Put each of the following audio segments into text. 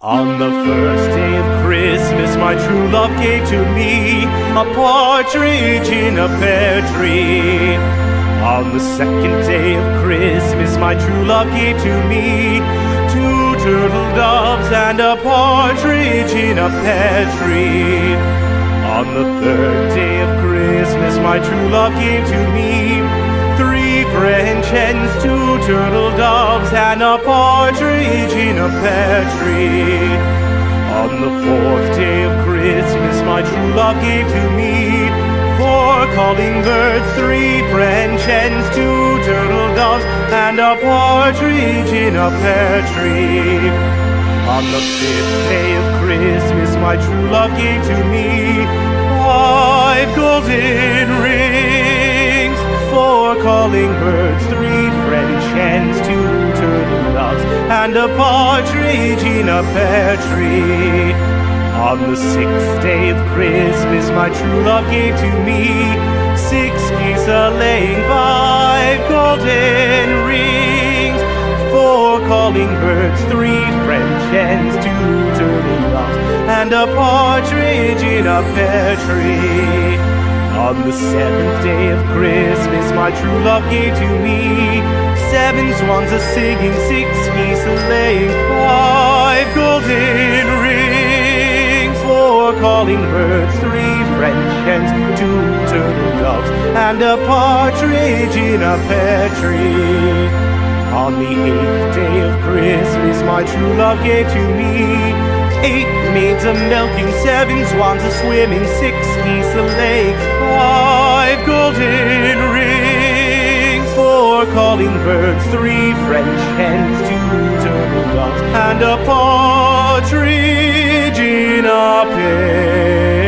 On the first day of Christmas, my true love gave to me a partridge in a pear tree. On the second day of Christmas, my true love gave to me two turtle doves and a partridge in a pear tree. On the third day of Christmas, my true love gave to me French hens, two turtle doves, and a partridge in a pear tree. On the fourth day of Christmas, my true love gave to me four calling birds, three French hens, two turtle doves, and a partridge in a pear tree. On the fifth day of Christmas, my true love gave to me five golden rings, four calling birds, three French hens, two turtle doves, and a partridge in a pear tree. On the sixth day of Christmas, my true love gave to me six geese a laying, five golden rings, four calling birds, three French hens, two turtle doves, and a partridge in a pear tree. On the seventh day of Christmas, my true love gave to me seven swans a singing, six geese a laying, five golden rings, four calling birds, three French hens, two turtle doves, and a partridge in a pear tree. On the eighth day of Christmas, my true love gave to me eight maids a milking, seven swans a swimming, six geese a laying, five golden rings, four calling birds, three French hens, two turtle doves, and a partridge in a pear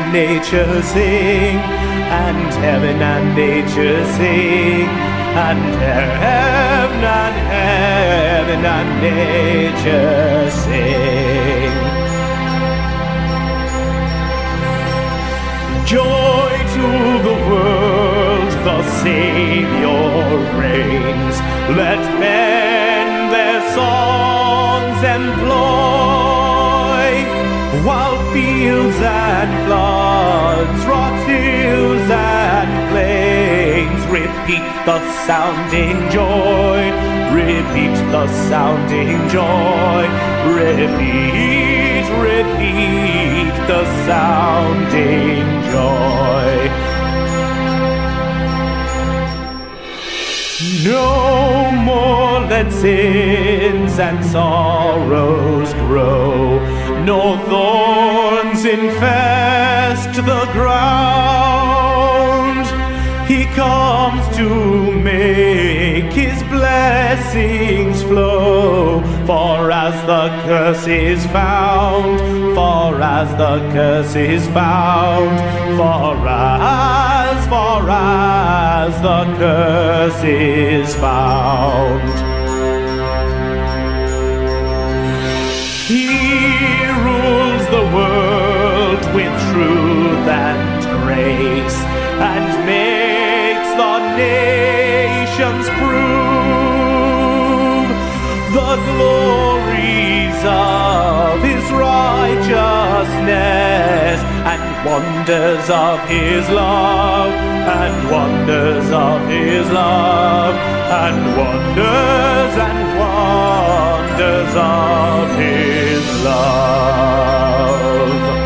and nature sing, and heaven and nature sing, and heaven and heaven and nature sing. Joy to the world, the Savior reigns. Let men their songs employ, fields and floods, rocks, hills and plains repeat the sounding joy, repeat the sounding joy, repeat, repeat the sounding joy. No more let sins and sorrows grow, nor thorns infest the ground. He comes to make his blessings flow, for as the curse is found, for as the curse is found, for as, for as the curse is found. He rules the world with truth and grace and makes the nations prove the glories of his righteousness wonders of his love and wonders of his love and wonders and wonders of his love.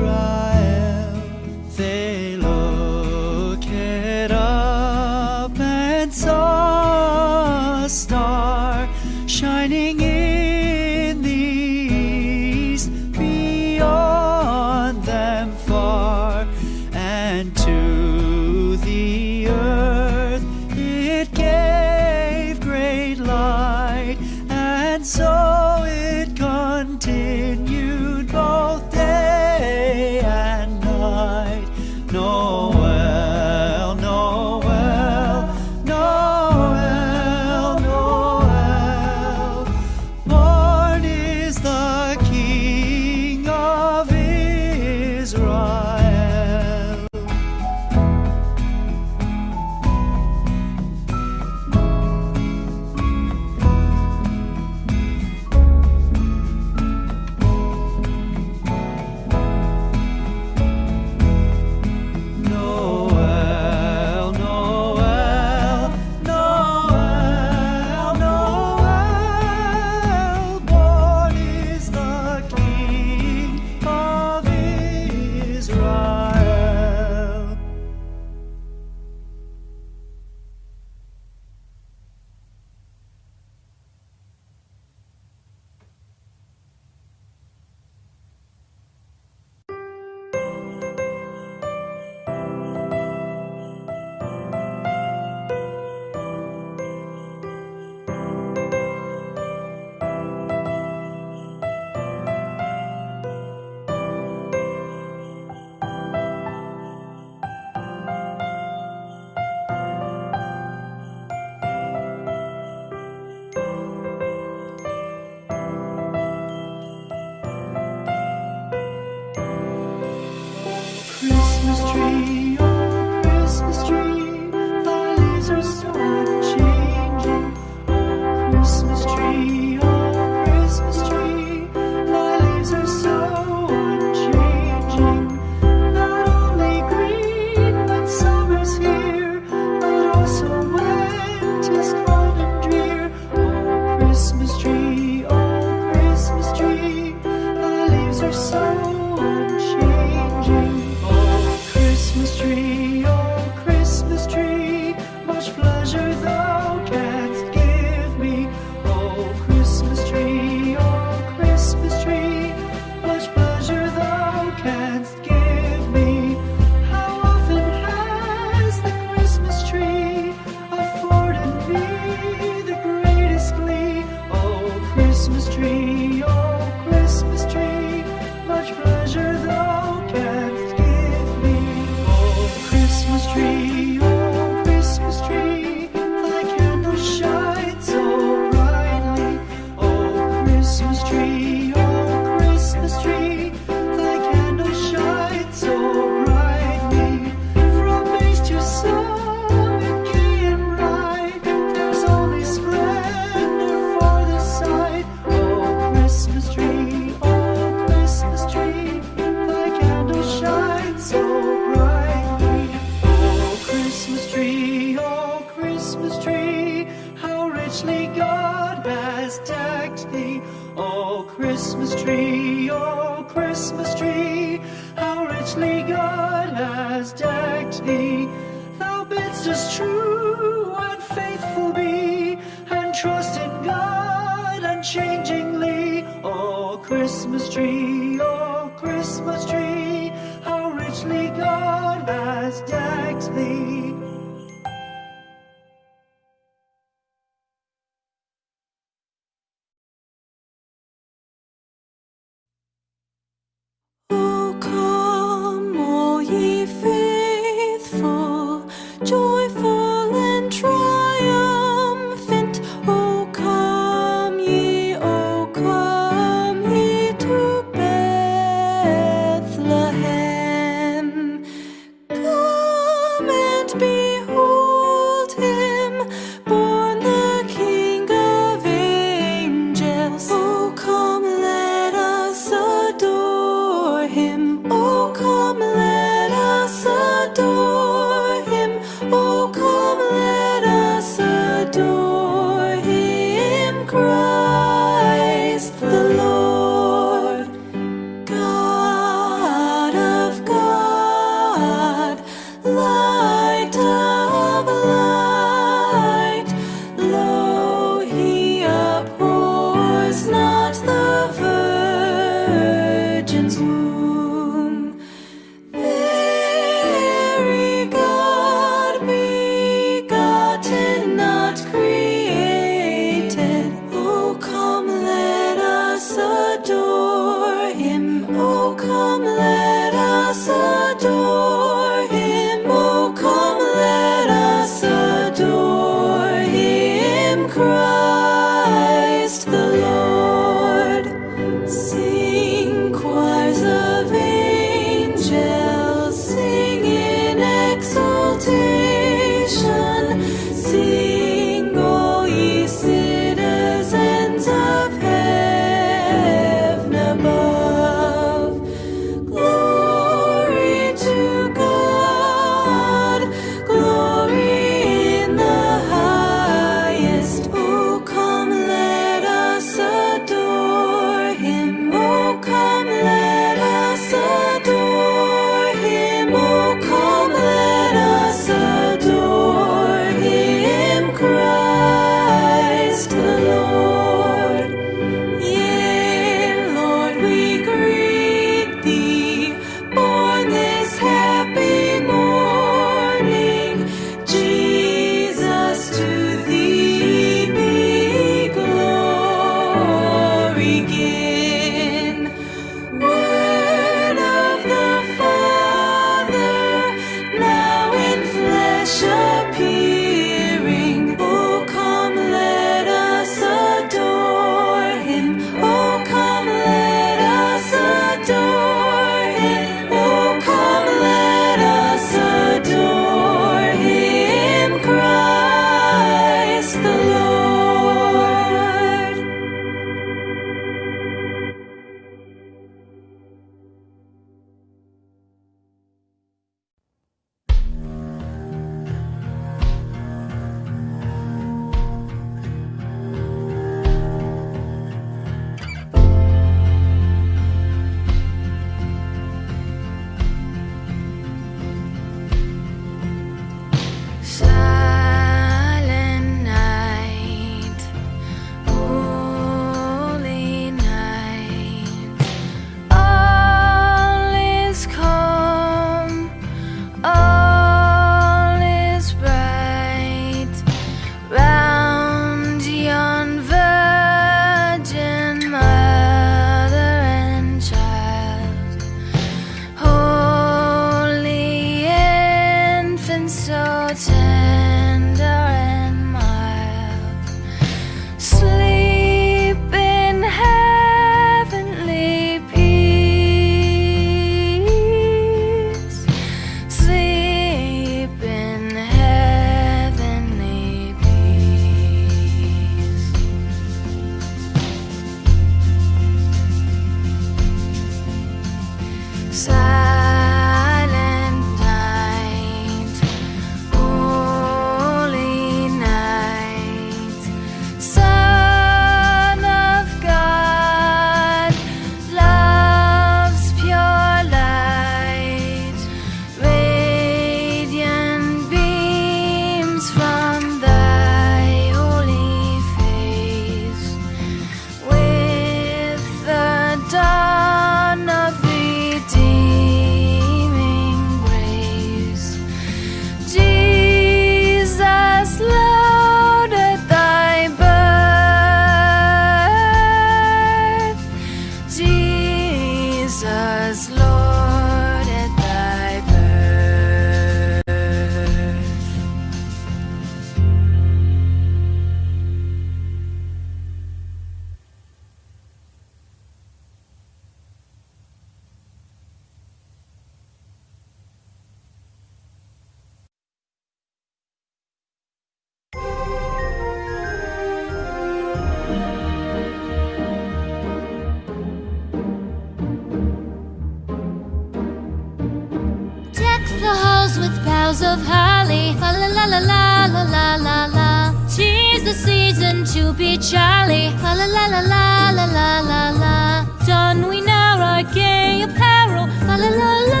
boughs of holly. La la la la la la la la. Tis the season to be jolly. La la la la la la la la la. Don we now our gay apparel. La la la la.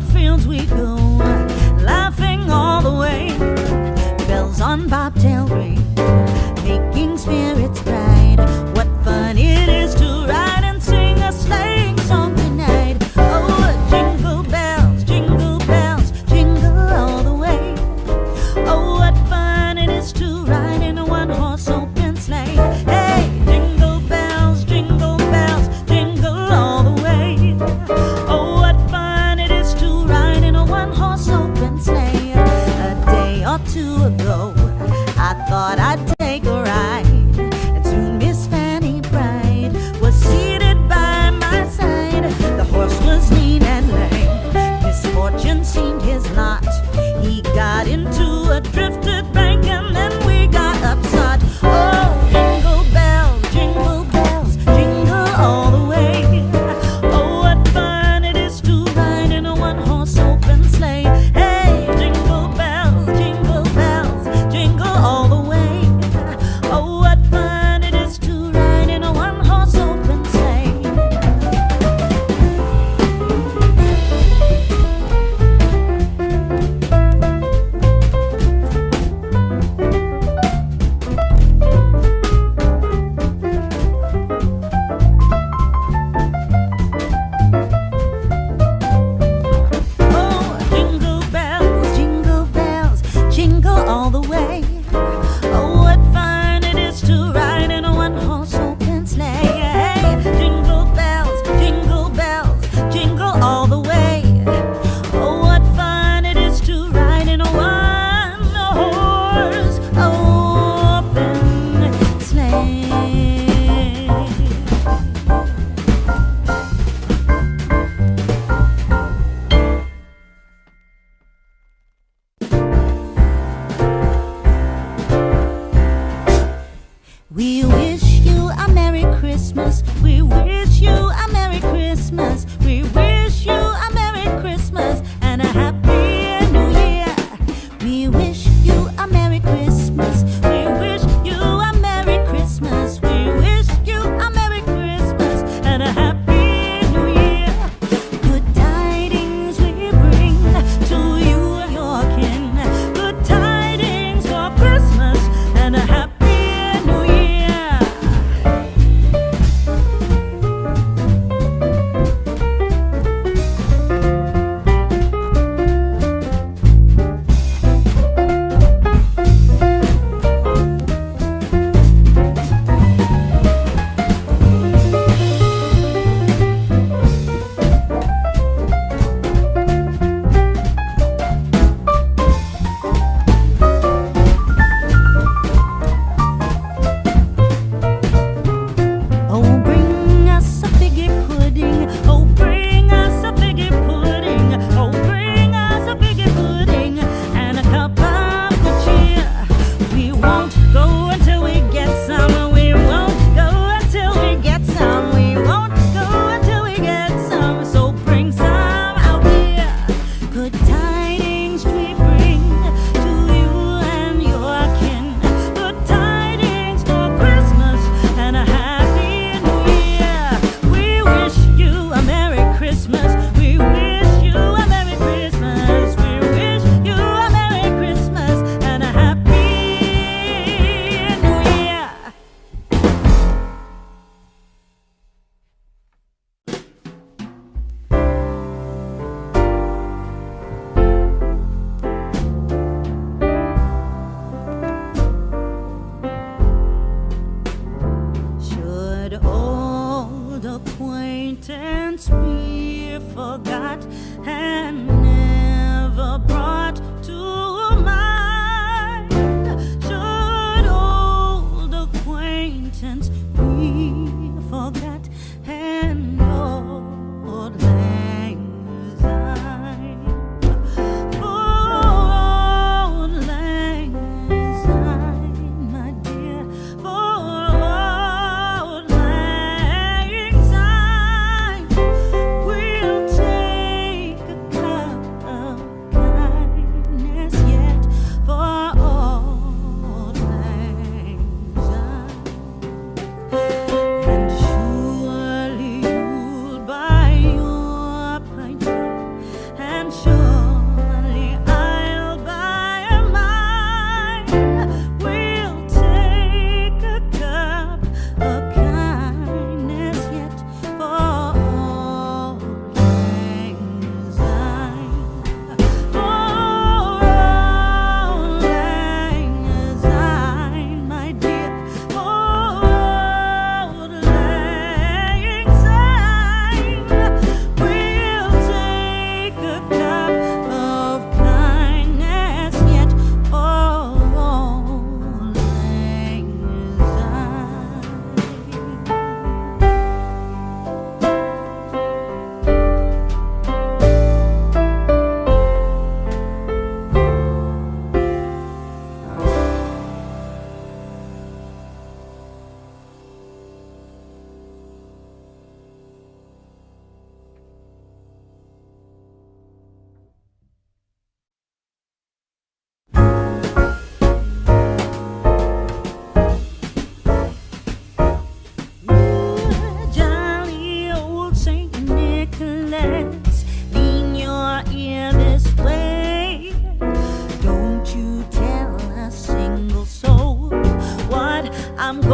fields we go, laughing all the way. Bells on bobtail ring, making spirits.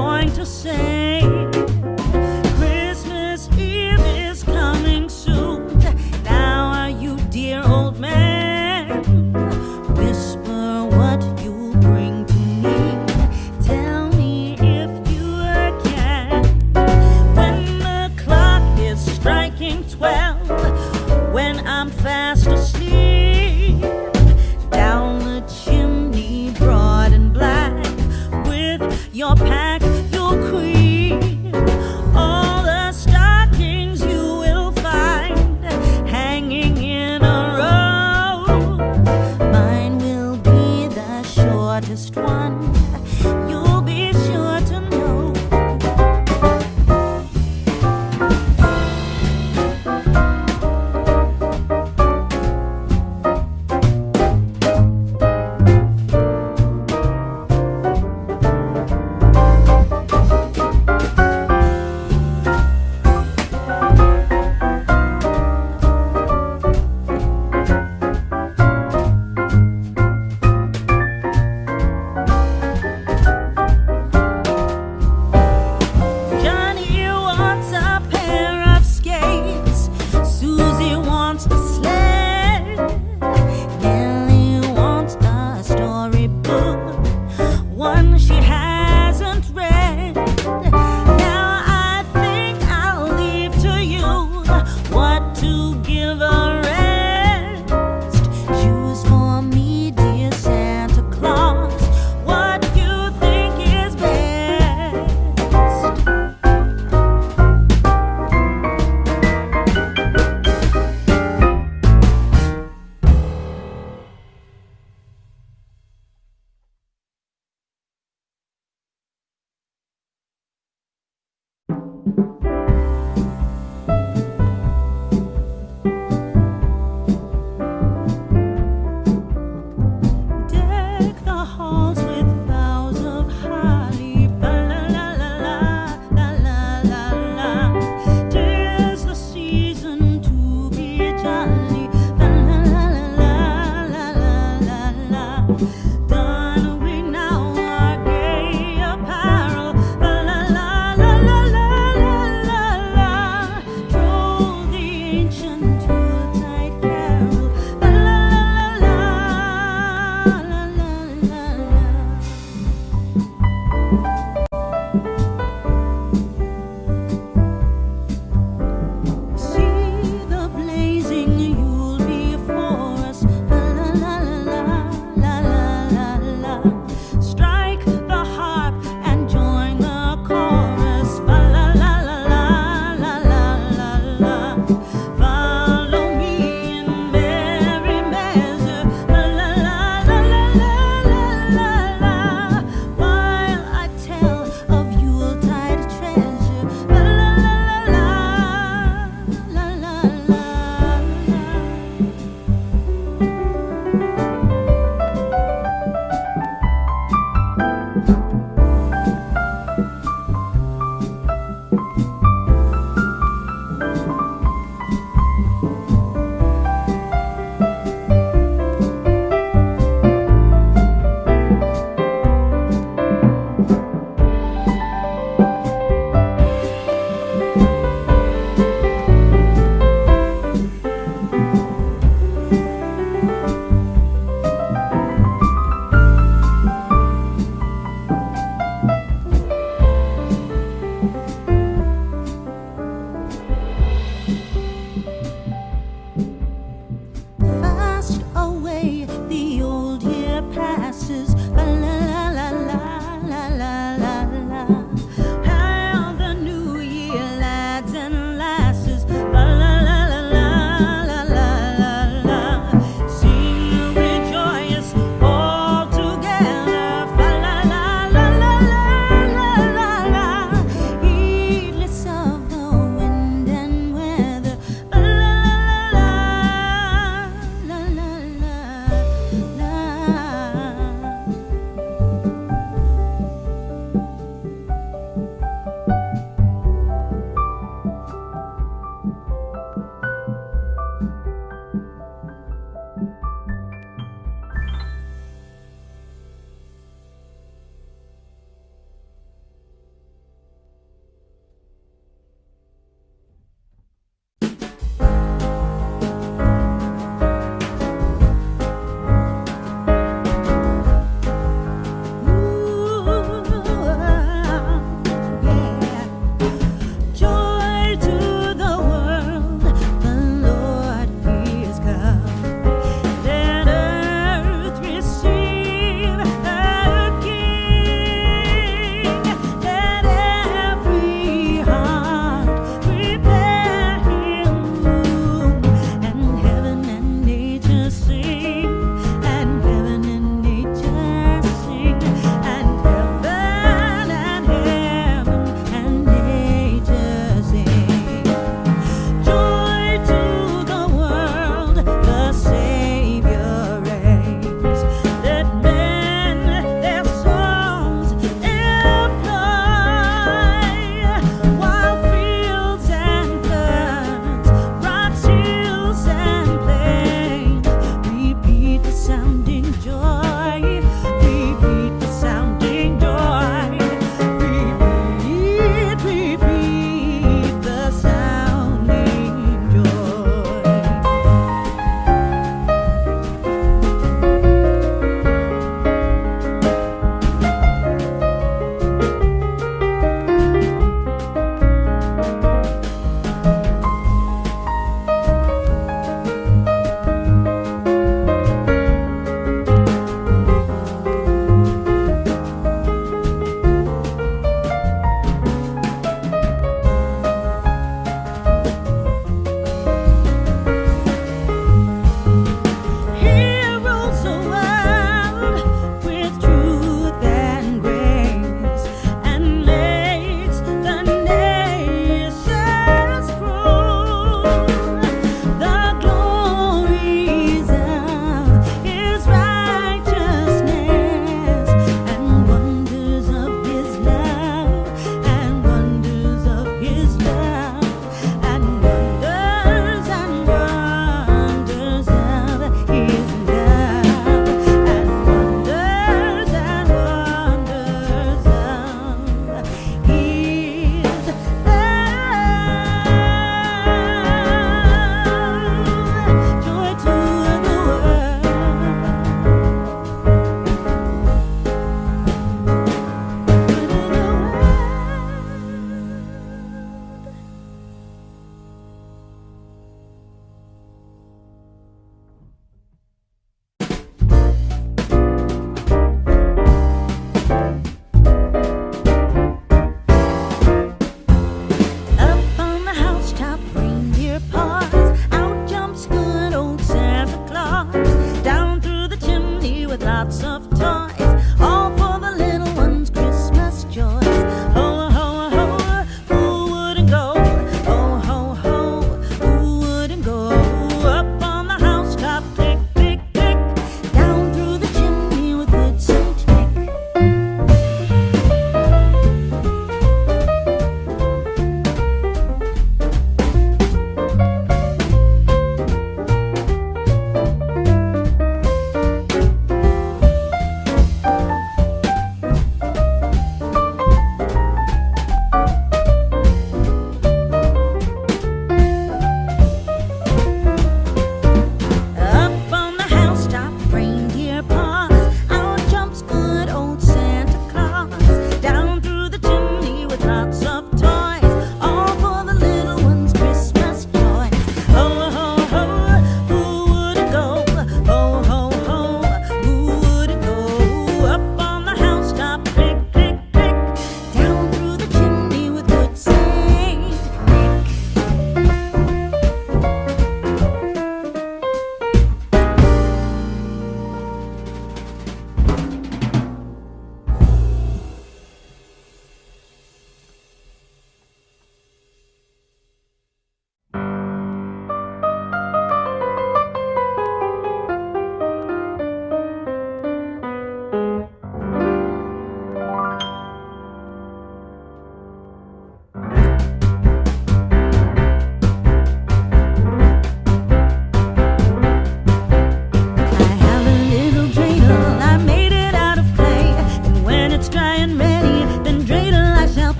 Going to say.